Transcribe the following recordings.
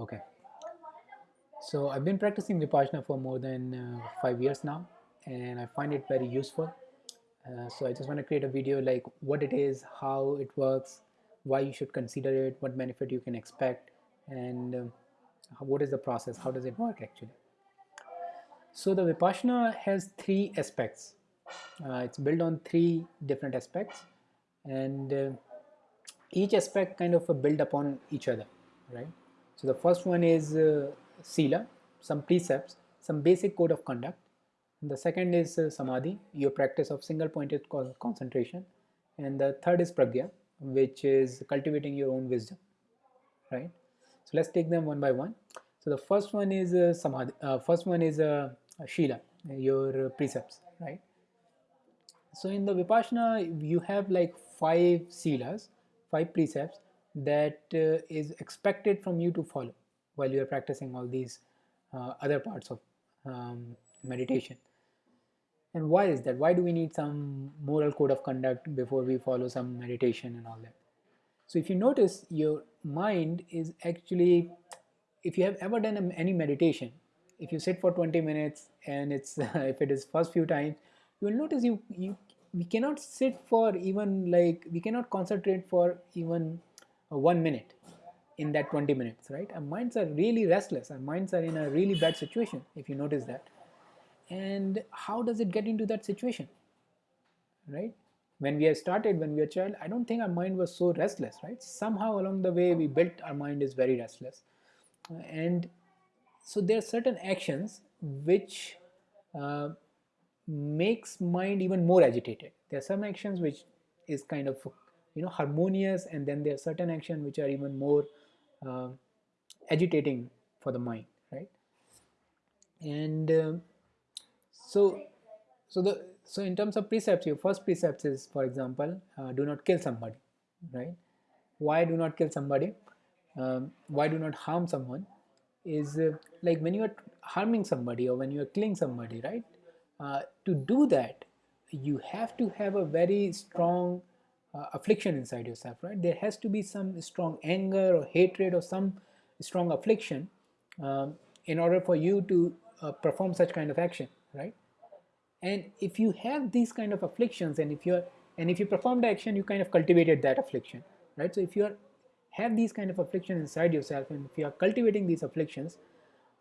Okay. So I've been practicing Vipassana for more than uh, five years now, and I find it very useful. Uh, so I just want to create a video like what it is, how it works, why you should consider it, what benefit you can expect, and um, what is the process, how does it work actually. So the Vipassana has three aspects. Uh, it's built on three different aspects, and uh, each aspect kind of build upon each other, right? So the first one is uh, sila, some precepts, some basic code of conduct. And the second is uh, samadhi, your practice of single pointed concentration. And the third is pragya, which is cultivating your own wisdom, right? So let's take them one by one. So the first one is uh, samadhi, uh, first one is uh, shila, your precepts, right? So in the Vipassana, you have like five silas, five precepts that uh, is expected from you to follow while you are practicing all these uh, other parts of um, meditation. And why is that? Why do we need some moral code of conduct before we follow some meditation and all that? So if you notice, your mind is actually, if you have ever done any meditation, if you sit for 20 minutes and it's if it is first few times, you will notice you you we cannot sit for even like we cannot concentrate for even one minute in that 20 minutes right? Our minds are really restless our minds are in a really bad situation if you notice that. And how does it get into that situation right? When we have started when we were child i don't think our mind was so restless right? Somehow along the way we built our mind is very restless. And so there are certain actions which uh, makes mind even more agitated. There are some actions which is kind of you know harmonious and then there are certain actions which are even more uh, agitating for the mind right? And uh, so so the so in terms of precepts your first precepts is for example uh, do not kill somebody right? Why do not kill somebody? Um, why do not harm someone is uh, like when you are harming somebody or when you are killing somebody right? Uh, to do that you have to have a very strong uh, affliction inside yourself right? There has to be some strong anger or hatred or some strong affliction um, in order for you to uh, perform such kind of action right? And if you have these kind of afflictions and if you're and if you perform the action you kind of cultivated that affliction right? So if you are have these kind of afflictions inside yourself and if you are cultivating these afflictions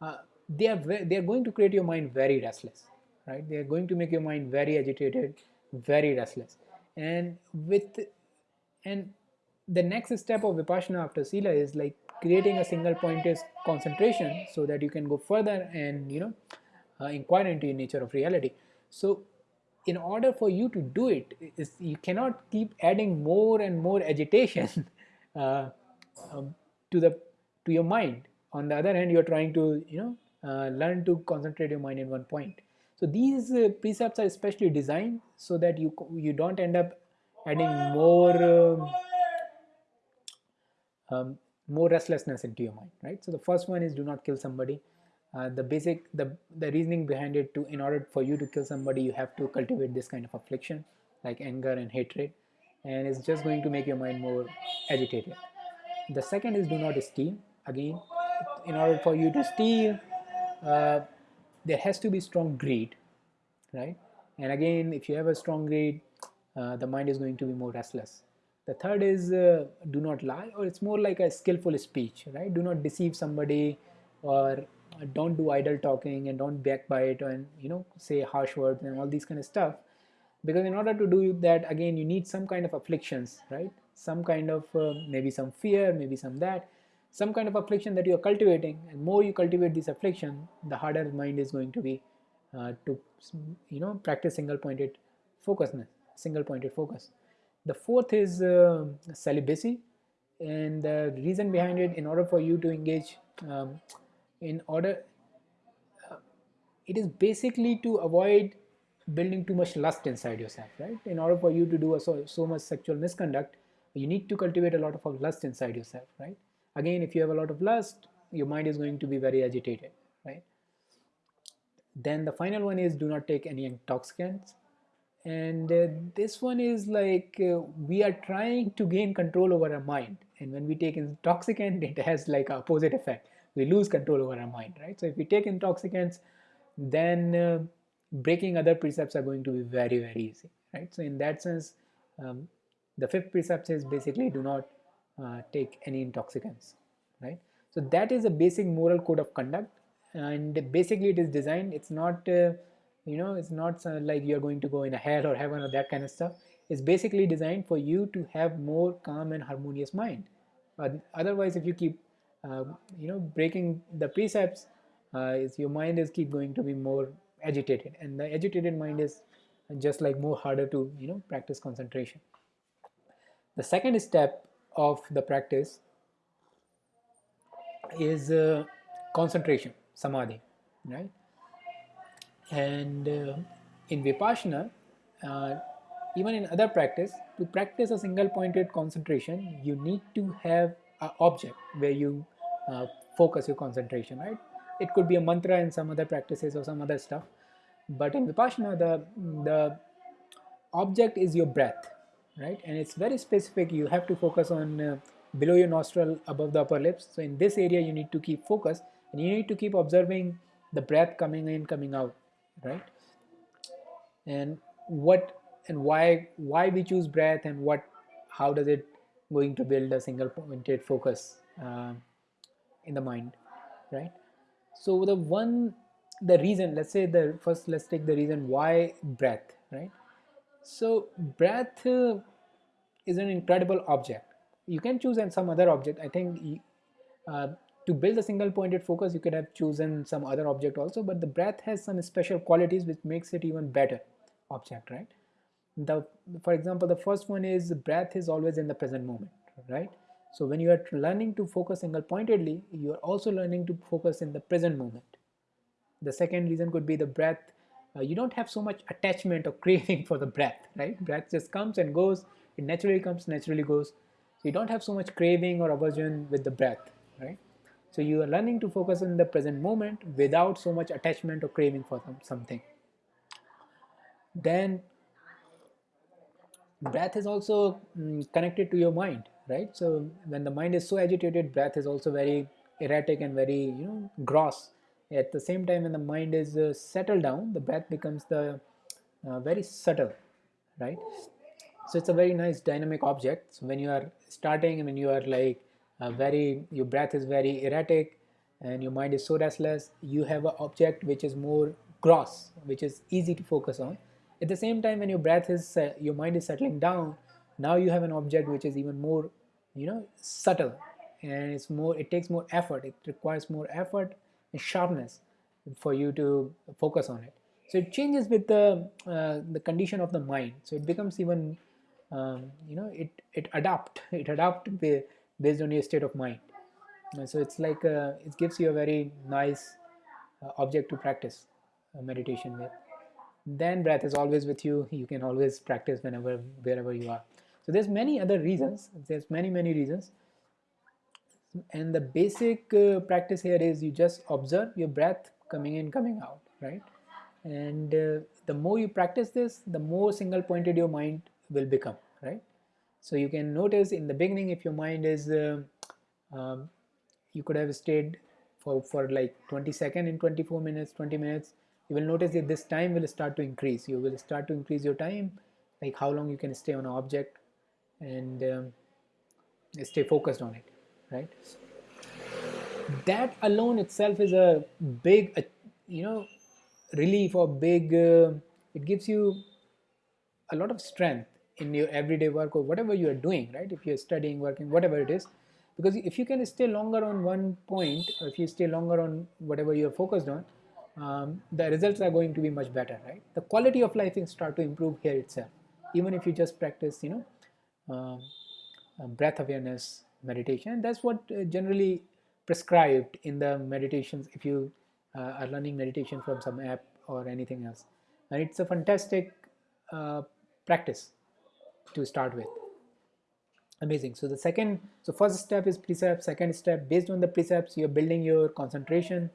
uh, they are they are going to create your mind very restless right? They are going to make your mind very agitated very restless and with and the next step of vipassana after sila is like creating a single pointed concentration so that you can go further and you know uh, inquire into the nature of reality. So in order for you to do it is you cannot keep adding more and more agitation uh, um, to the to your mind. On the other hand you're trying to you know uh, learn to concentrate your mind in one point so these uh, precepts are especially designed so that you you don't end up adding more um, um, more restlessness into your mind, right? So the first one is do not kill somebody. Uh, the basic the the reasoning behind it to in order for you to kill somebody you have to cultivate this kind of affliction like anger and hatred and it's just going to make your mind more agitated the second is do not steal again in order for you to steal uh, there has to be strong greed right? And again if you have a strong greed uh, the mind is going to be more restless. The third is uh, do not lie or it's more like a skillful speech right? Do not deceive somebody or don't do idle talking and don't backbite and you know say harsh words and all these kind of stuff. Because in order to do that again you need some kind of afflictions right? Some kind of uh, maybe some fear maybe some that some kind of affliction that you are cultivating. And more you cultivate this affliction the harder mind is going to be uh, to you know practice single pointed focusness single pointed focus. The fourth is uh, celibacy. And the reason behind it in order for you to engage um, in order uh, it is basically to avoid building too much lust inside yourself right? In order for you to do a, so, so much sexual misconduct you need to cultivate a lot of lust inside yourself right again if you have a lot of lust your mind is going to be very agitated right? Then the final one is do not take any intoxicants. And uh, this one is like uh, we are trying to gain control over our mind. And when we take intoxicant it has like opposite effect. We lose control over our mind right? So if we take intoxicants then uh, breaking other precepts are going to be very very easy right? So in that sense um, the fifth precept is basically do not uh, take any intoxicants right? So that is a basic moral code of conduct and basically it is designed it's not uh, you know it's not like you're going to go in a hell or heaven or that kind of stuff. It's basically designed for you to have more calm and harmonious mind. But otherwise if you keep uh, you know breaking the precepts uh, is your mind is keep going to be more agitated and the agitated mind is just like more harder to you know practice concentration. The second step of the practice is uh, concentration samadhi right? And uh, in vipassana uh, even in other practice to practice a single pointed concentration you need to have an object where you uh, focus your concentration right? It could be a mantra in some other practices or some other stuff but in vipassana the the object is your breath right? And it's very specific. You have to focus on uh, below your nostril above the upper lips. So in this area you need to keep focus and you need to keep observing the breath coming in coming out right? And what and why why we choose breath and what how does it going to build a single pointed focus uh, in the mind right? So the one the reason let's say the first let's take the reason why breath right so breath uh, is an incredible object. You can choose and some other object. I think uh, to build a single pointed focus you could have chosen some other object also but the breath has some special qualities which makes it even better object right? The for example the first one is breath is always in the present moment right? So when you are learning to focus single pointedly you are also learning to focus in the present moment. The second reason could be the breath uh, you don't have so much attachment or craving for the breath right? Breath just comes and goes. It naturally comes naturally goes. So you don't have so much craving or aversion with the breath right? So you are learning to focus in the present moment without so much attachment or craving for something. Then breath is also mm, connected to your mind right? So when the mind is so agitated breath is also very erratic and very you know gross at the same time when the mind is uh, settled down the breath becomes the uh, very subtle right so it's a very nice dynamic object so when you are starting and when you are like uh, very your breath is very erratic and your mind is so restless you have an object which is more gross which is easy to focus on at the same time, when your breath is, uh, your mind is settling down, now you have an object which is even more, you know, subtle, and it's more. It takes more effort. It requires more effort and sharpness for you to focus on it. So it changes with the uh, the condition of the mind. So it becomes even, um, you know, it it adapt. It adapt based on your state of mind. so it's like uh, it gives you a very nice uh, object to practice uh, meditation with then breath is always with you you can always practice whenever wherever you are so there's many other reasons there's many many reasons and the basic uh, practice here is you just observe your breath coming in coming out right? And uh, the more you practice this the more single pointed your mind will become right? So you can notice in the beginning if your mind is uh, um, you could have stayed for for like 20 second in 24 minutes 20 minutes you will notice that this time will start to increase. You will start to increase your time like how long you can stay on an object and um, stay focused on it right? That alone itself is a big uh, you know relief or big uh, it gives you a lot of strength in your everyday work or whatever you are doing right? If you're studying working whatever it is. Because if you can stay longer on one point or if you stay longer on whatever you're focused on um, the results are going to be much better, right? The quality of life will start to improve here itself, even if you just practice, you know, um, uh, breath awareness meditation. That's what uh, generally prescribed in the meditations if you uh, are learning meditation from some app or anything else. And it's a fantastic uh, practice to start with. Amazing. So the second, so first step is precept. Second step, based on the precepts, you're building your concentration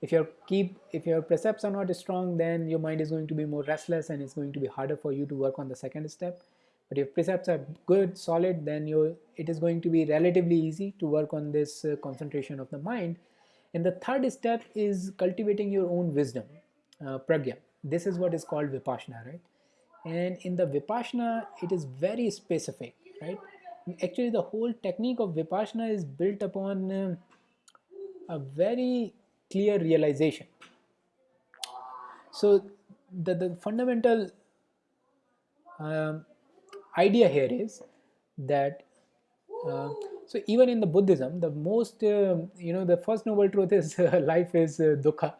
if your keep if your precepts are not strong then your mind is going to be more restless and it's going to be harder for you to work on the second step but if precepts are good solid then you it is going to be relatively easy to work on this uh, concentration of the mind. And the third step is cultivating your own wisdom uh, pragya. This is what is called vipassana right? And in the vipassana it is very specific right? Actually the whole technique of vipassana is built upon uh, a very clear realization. So the, the fundamental um, idea here is that uh, so even in the buddhism the most uh, you know the first noble truth is uh, life is uh, dukkha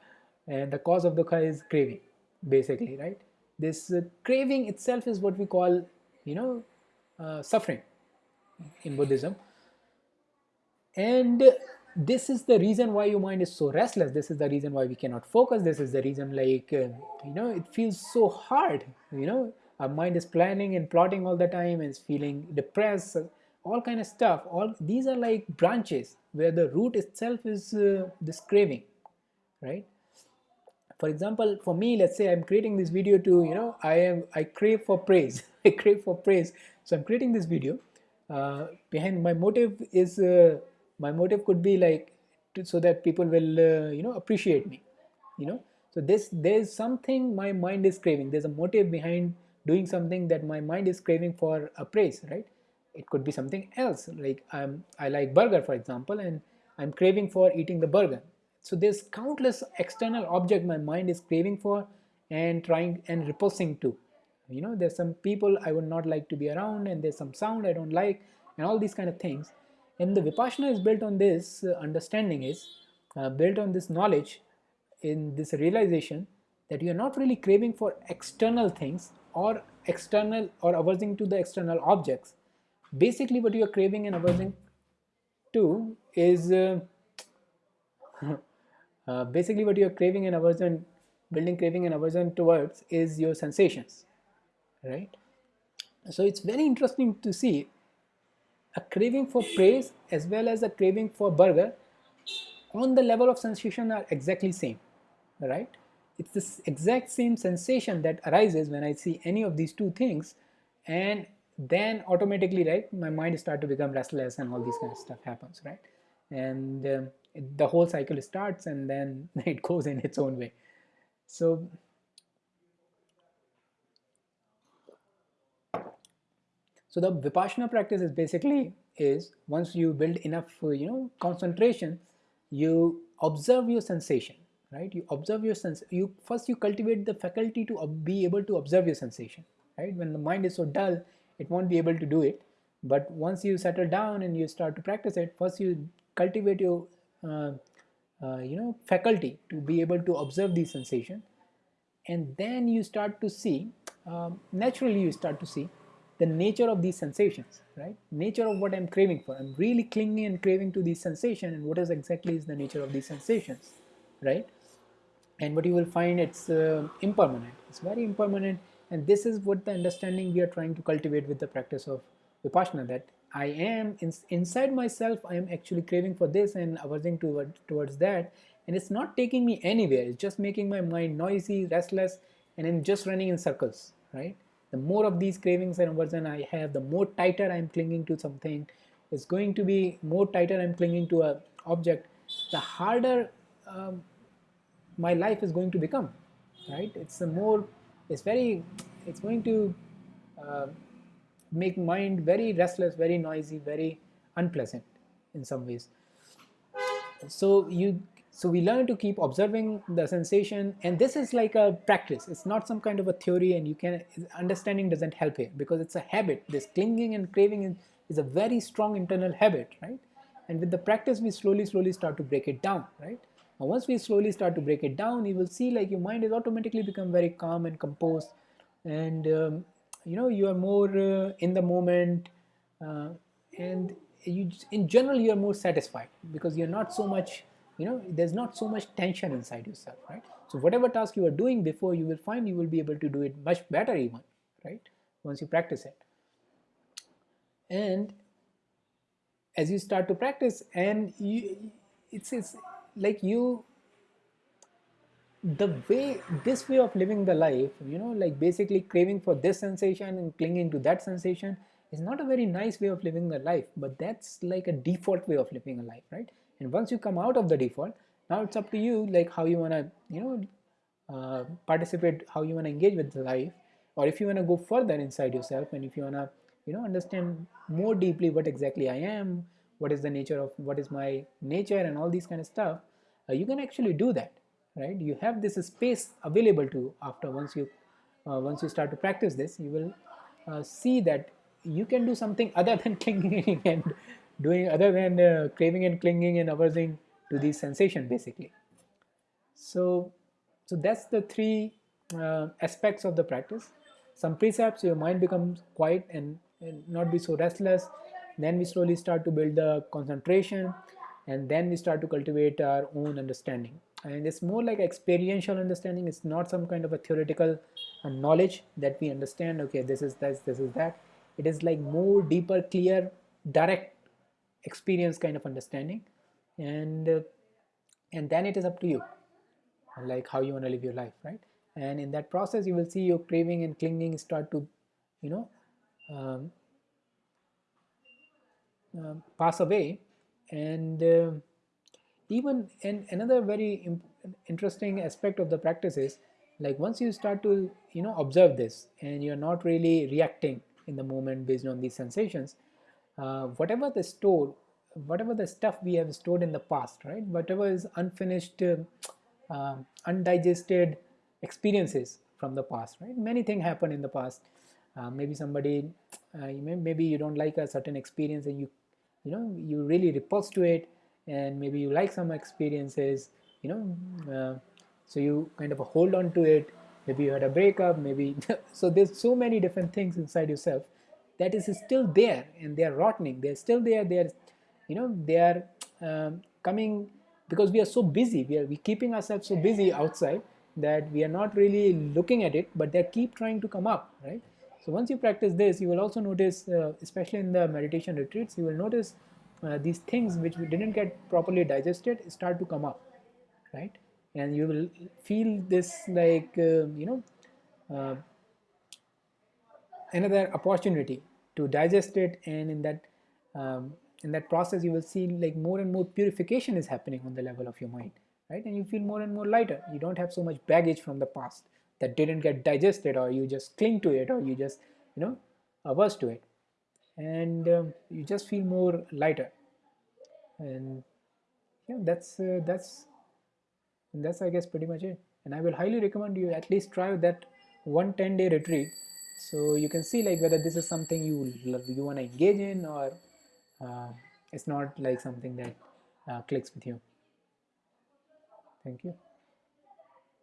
and the cause of dukkha is craving basically right? This uh, craving itself is what we call you know uh, suffering in buddhism. And this is the reason why your mind is so restless. This is the reason why we cannot focus. This is the reason like you know it feels so hard you know our mind is planning and plotting all the time and is feeling depressed all kind of stuff. All these are like branches where the root itself is uh, this craving right? For example for me let's say i'm creating this video to you know i am i crave for praise. I crave for praise. So i'm creating this video uh, behind my motive is uh, my motive could be like to, so that people will uh, you know appreciate me you know? So this there's something my mind is craving. There's a motive behind doing something that my mind is craving for a praise right it could be something else like i'm i like burger for example and i'm craving for eating the burger so there's countless external object my mind is craving for and trying and repulsing to. You know, there's some people I would not like to be around and there's some sound I don't like and all these kind of things. And the Vipassana is built on this uh, understanding is uh, built on this knowledge in this realization that you're not really craving for external things or external or aversing to the external objects. Basically what you're craving and aversing to is uh, Uh, basically what you're craving and aversion building craving and aversion towards is your sensations right so it's very interesting to see a craving for praise as well as a craving for burger on the level of sensation are exactly same right it's this exact same sensation that arises when I see any of these two things and then automatically right my mind start to become restless and all these kind of stuff happens right? And um, the whole cycle starts and then it goes in its own way. So so the vipassana practice is basically is once you build enough you know concentration you observe your sensation right? You observe your sense you first you cultivate the faculty to be able to observe your sensation right? When the mind is so dull it won't be able to do it. But once you settle down and you start to practice it first you cultivate your uh, uh, you know faculty to be able to observe these sensations. And then you start to see um, naturally you start to see the nature of these sensations right? Nature of what I'm craving for. I'm really clinging and craving to these sensations and what is exactly is the nature of these sensations right and what you will find it's uh, impermanent. It's very impermanent and this is what the understanding we are trying to cultivate with the practice of vipassana that I am in, inside myself I am actually craving for this and aversing toward, towards that and it's not taking me anywhere. It's just making my mind noisy restless and I'm just running in circles right? The more of these cravings and aversion I have the more tighter I'm clinging to something. It's going to be more tighter I'm clinging to a object. The harder um, my life is going to become right it's a more it's very it's going to uh, make mind very restless, very noisy, very unpleasant in some ways. So you so we learn to keep observing the sensation and this is like a practice. It's not some kind of a theory and you can understanding doesn't help here because it's a habit. This clinging and craving is a very strong internal habit, right? And with the practice we slowly slowly start to break it down, right? Now once we slowly start to break it down, you will see like your mind is automatically become very calm and composed. And um, you know you are more uh, in the moment uh, and you in general you are more satisfied because you're not so much you know there's not so much tension inside yourself right? So whatever task you are doing before you will find you will be able to do it much better even right? Once you practice it. And as you start to practice and you it's, it's like you the way this way of living the life you know like basically craving for this sensation and clinging to that sensation is not a very nice way of living the life but that's like a default way of living a life right? And once you come out of the default now it's up to you like how you want to you know uh, participate how you want to engage with the life or if you want to go further inside yourself and if you want to you know understand more deeply what exactly i am what is the nature of what is my nature and all these kind of stuff uh, you can actually do that right? You have this space available to you. After once you uh, once you start to practice this you will uh, see that you can do something other than clinging and doing other than uh, craving and clinging and aversing to these sensation basically. So so that's the three uh, aspects of the practice. Some precepts your mind becomes quiet and, and not be so restless then we slowly start to build the concentration and then we start to cultivate our own understanding. And it's more like experiential understanding. It's not some kind of a theoretical uh, knowledge that we understand okay this is this this is that. It is like more deeper clear direct experience kind of understanding. And uh, and then it is up to you like how you want to live your life right? And in that process you will see your craving and clinging start to you know um, uh, pass away. And uh, even another very interesting aspect of the practice is like once you start to you know observe this and you're not really reacting in the moment based on these sensations uh, whatever the store whatever the stuff we have stored in the past right? Whatever is unfinished uh, undigested experiences from the past right? Many things happen in the past uh, maybe somebody uh, maybe you don't like a certain experience and you you know you really repulse to it and maybe you like some experiences you know uh, so you kind of hold on to it. Maybe you had a breakup maybe so there's so many different things inside yourself that is still there and they're rotting. They're still there they're you know they are um, coming because we are so busy. We are we keeping ourselves so busy outside that we are not really looking at it but they keep trying to come up right so once you practice this you will also notice uh, especially in the meditation retreats you will notice uh, these things which we didn't get properly digested start to come up right? And you will feel this like uh, you know uh, another opportunity to digest it. And in that um, in that process you will see like more and more purification is happening on the level of your mind right? And you feel more and more lighter. You don't have so much baggage from the past that didn't get digested or you just cling to it or you just you know averse to it. And um, you just feel more lighter. And yeah that's uh, that's that's i guess pretty much it. And i will highly recommend you at least try that one 10 day retreat. So you can see like whether this is something you you want to engage in or uh, it's not like something that uh, clicks with you. Thank you